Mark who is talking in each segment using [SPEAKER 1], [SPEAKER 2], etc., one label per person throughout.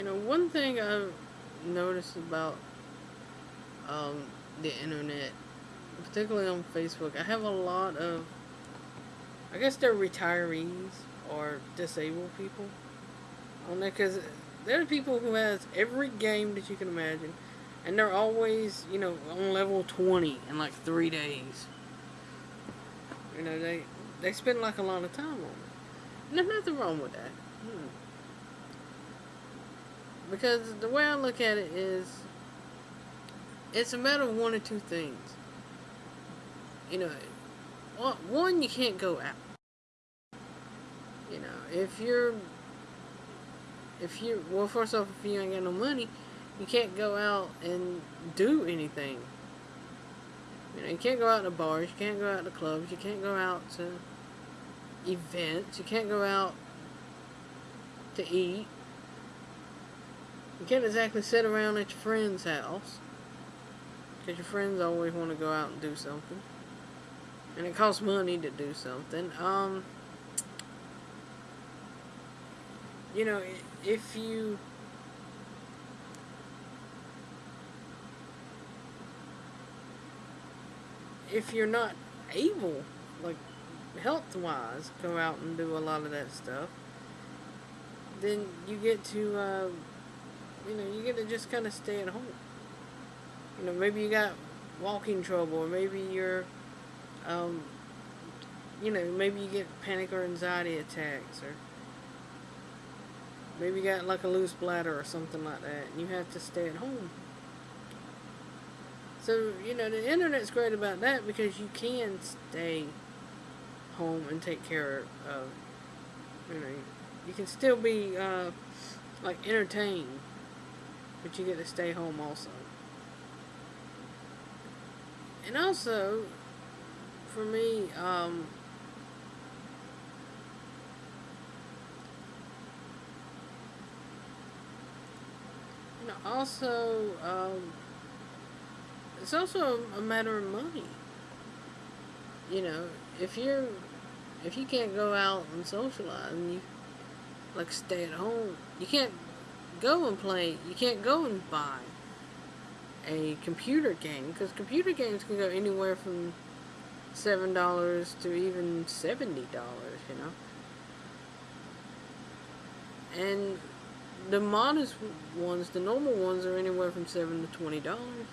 [SPEAKER 1] You know, one thing I've noticed about um, the internet, particularly on Facebook, I have a lot of, I guess they're retirees or disabled people on there because there are people who has every game that you can imagine and they're always, you know, on level 20 in like three days. You know, they they spend like a lot of time on it. There's nothing wrong with that. Hmm. Because the way I look at it is, it's a matter of one or two things. You know, one, you can't go out. You know, if you're, if you, well, first off, if you ain't got no money, you can't go out and do anything. You know, you can't go out to bars, you can't go out to clubs, you can't go out to events, you can't go out to eat. You can't exactly sit around at your friend's house. Because your friends always want to go out and do something. And it costs money to do something. Um, you know, if you if you're not able, like health-wise, go out and do a lot of that stuff, then you get to, uh, to just kind of stay at home. You know, maybe you got walking trouble, or maybe you're, um, you know, maybe you get panic or anxiety attacks, or maybe you got like a loose bladder or something like that, and you have to stay at home. So, you know, the internet's great about that because you can stay home and take care of, you know, you can still be, uh, like, entertained, but you get to stay home also. And also, for me, um, you know, also, um, it's also a matter of money. You know, if you're if you can't go out and socialize and you like stay at home, you can't go and play. You can't go and buy a computer game because computer games can go anywhere from seven dollars to even seventy dollars. You know, and the modest ones, the normal ones, are anywhere from seven to twenty dollars.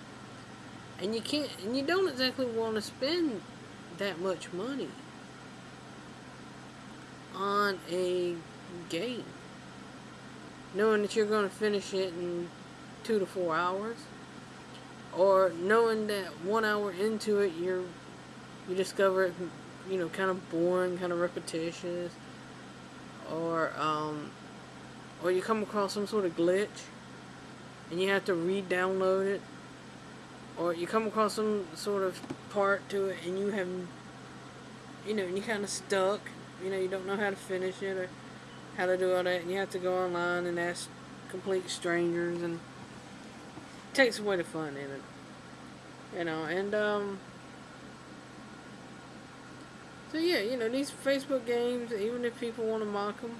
[SPEAKER 1] And you can't, and you don't exactly want to spend that much money on a game. Knowing that you're going to finish it in two to four hours. Or knowing that one hour into it, you're, you discover it, you know, kind of boring, kind of repetitious. Or, um, or you come across some sort of glitch and you have to re-download it or you come across some sort of part to it and you have you know you're kind of stuck you know you don't know how to finish it or how to do all that and you have to go online and ask complete strangers and it takes away the fun in it? You know and um so yeah you know these Facebook games even if people want to mock them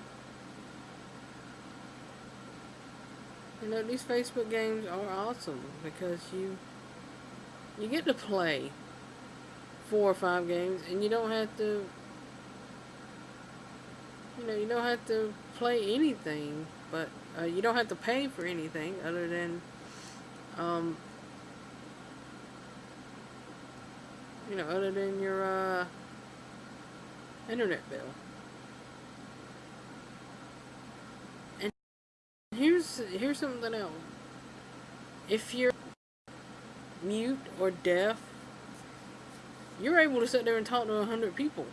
[SPEAKER 1] you know these Facebook games are awesome because you you get to play four or five games and you don't have to you know you don't have to play anything but uh, you don't have to pay for anything other than um, you know other than your uh, internet bill. And here's here's something else. If you're mute or deaf, you're able to sit there and talk to a hundred people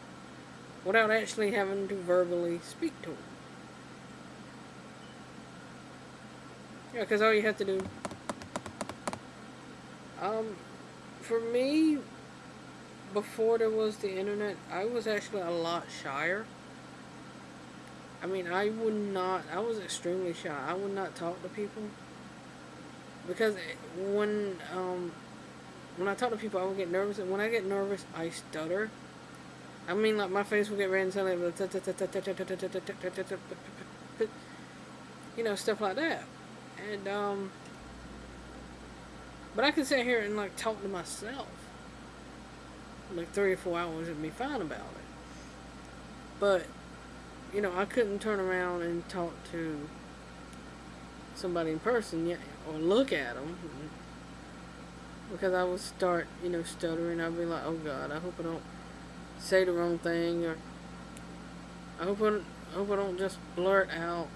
[SPEAKER 1] without actually having to verbally speak to them. Yeah, because all you have to do, um, for me, before there was the internet, I was actually a lot shyer. I mean, I would not, I was extremely shy. I would not talk to people because when um, when I talk to people, I would get nervous, and when I get nervous, I stutter. I mean, like my face will get red and silent, you know, stuff like that. And, um, but I can sit here and, like, talk to myself. Like, three or four hours and be fine about it. But, you know, I couldn't turn around and talk to somebody in person yet, or look at them. Because I would start, you know, stuttering. I'd be like, oh God, I hope I don't say the wrong thing, or I hope I, I hope I don't just blurt out,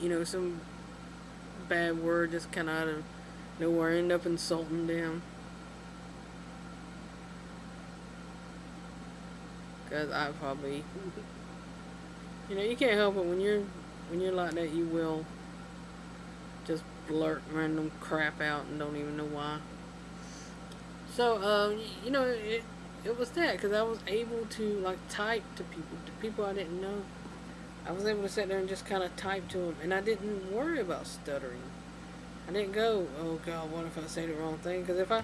[SPEAKER 1] you know, some bad word just kind of out of nowhere, end up insulting them. Because I probably, you know, you can't help it when you're when you're like that. You will just blurt random crap out and don't even know why. So, um, you know, it it was that because I was able to like type to people, to people I didn't know. I was able to sit there and just kind of type to them, and I didn't worry about stuttering. I didn't go, oh God, what if I say the wrong thing? Because if I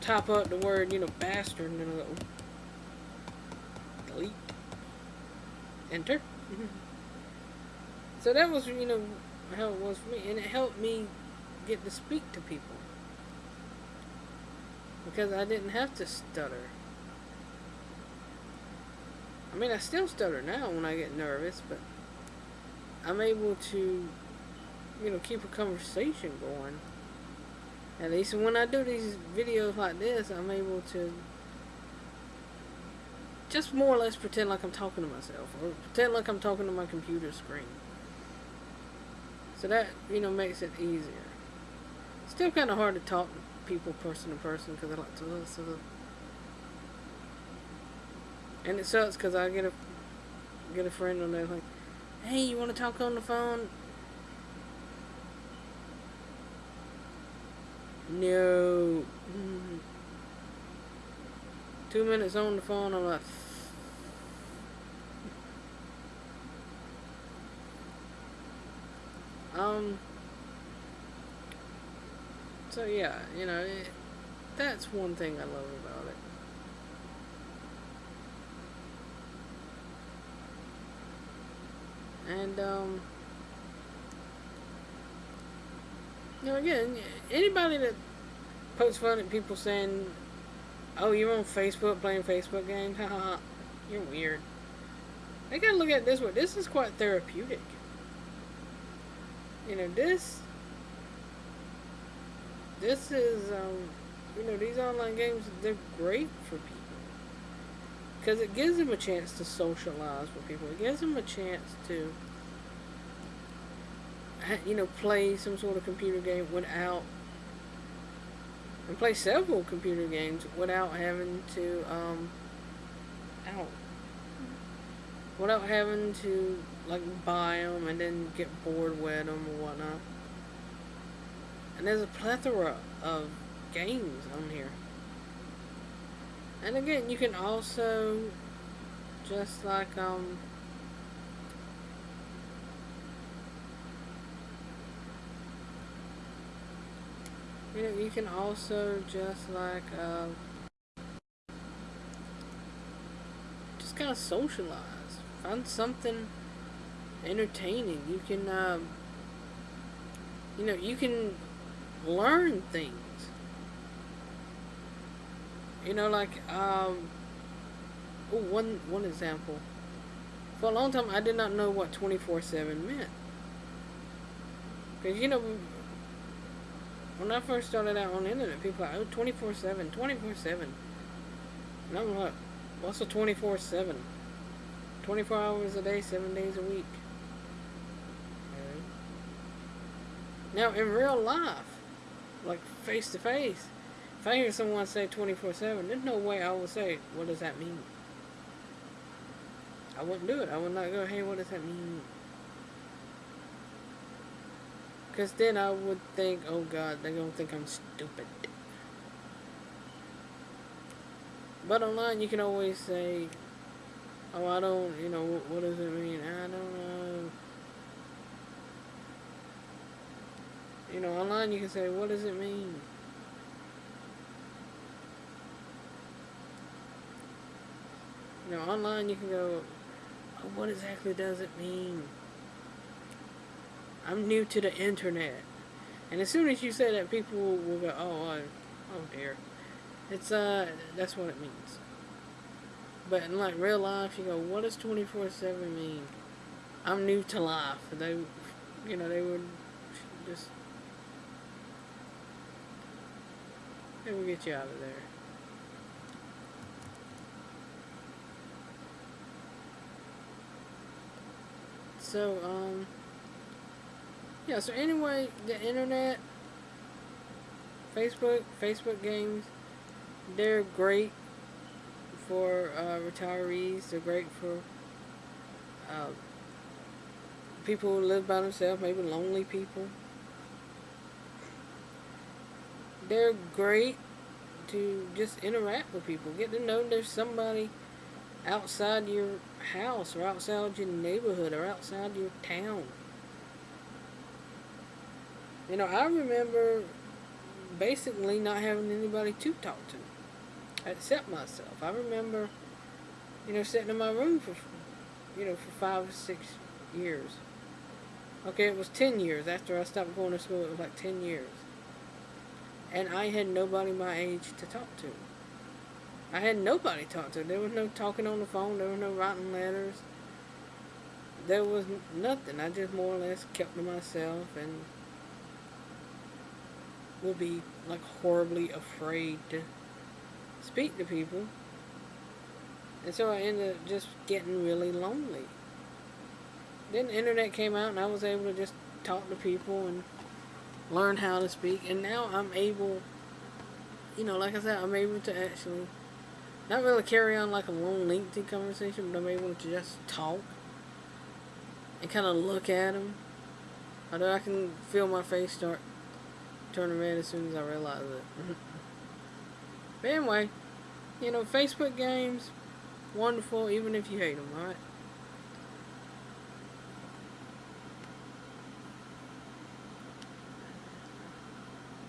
[SPEAKER 1] type up the word, you know, bastard, and then I go, delete, enter. so that was, you know, how it was for me, and it helped me get to speak to people because I didn't have to stutter. I mean, I still stutter now when I get nervous, but I'm able to, you know, keep a conversation going. At least when I do these videos like this, I'm able to just more or less pretend like I'm talking to myself, or pretend like I'm talking to my computer screen. So that, you know, makes it easier. Still kind of hard to talk people person to person because I like to listen. And it sucks because I get a get a friend on there like, hey, you want to talk on the phone? No. Two minutes on the phone, I'm like, um, so yeah, you know, it, that's one thing I love about it. And, um, you know, again, anybody that pokes fun at people saying, oh, you're on Facebook playing Facebook games, haha, you're weird. They gotta look at this way. This is quite therapeutic. You know, this, this is, um, you know, these online games, they're great for people. Because it gives them a chance to socialize with people. It gives them a chance to, you know, play some sort of computer game without, and play several computer games without having to, um, out, without having to, like, buy them and then get bored with them or whatnot. And there's a plethora of games on here. And again, you can also, just like, um, you know, you can also just like, uh, just kind of socialize. Find something entertaining. You can, uh, you know, you can learn things. You know, like, um, oh, one, one example. For a long time, I did not know what 24-7 meant. Because, you know, when I first started out on the internet, people were like, oh, 24-7, 24-7. And I'm like, what's a 24-7? 24 hours a day, 7 days a week. Now, in real life, like face to face, if I hear someone say 24-7, there's no way I would say, what does that mean? I wouldn't do it. I would not go, hey, what does that mean? Because then I would think, oh God, they're going to think I'm stupid. But online, you can always say, oh, I don't, you know, what, what does it mean? I don't know. You know, online you can say, what does it mean? You know, online you can go, what exactly does it mean? I'm new to the internet. And as soon as you say that, people will go, oh, oh, oh dear. It's, uh, that's what it means. But in, like, real life, you go, what does 24-7 mean? I'm new to life. They, you know, they would just, they would get you out of there. So, um, yeah, so anyway, the internet, Facebook, Facebook games, they're great for uh, retirees. They're great for uh, people who live by themselves, maybe lonely people. They're great to just interact with people. Get to know there's somebody outside your house or outside your neighborhood or outside your town. You know, I remember basically not having anybody to talk to except myself. I remember, you know, sitting in my room for, you know, for five or six years. Okay, it was 10 years. After I stopped going to school, it was like 10 years. And I had nobody my age to talk to. I had nobody to talk to. There was no talking on the phone. There was no writing letters. There was nothing. I just more or less kept to myself and would be like horribly afraid to speak to people. And so I ended up just getting really lonely. Then the internet came out and I was able to just talk to people and learn how to speak. And now I'm able, you know, like I said, I'm able to actually not really carry on like a long, lengthy conversation, but I'm able to just talk and kind of look at them. Although I can feel my face start turning red as soon as I realize it. but anyway, you know, Facebook games, wonderful, even if you hate them, alright?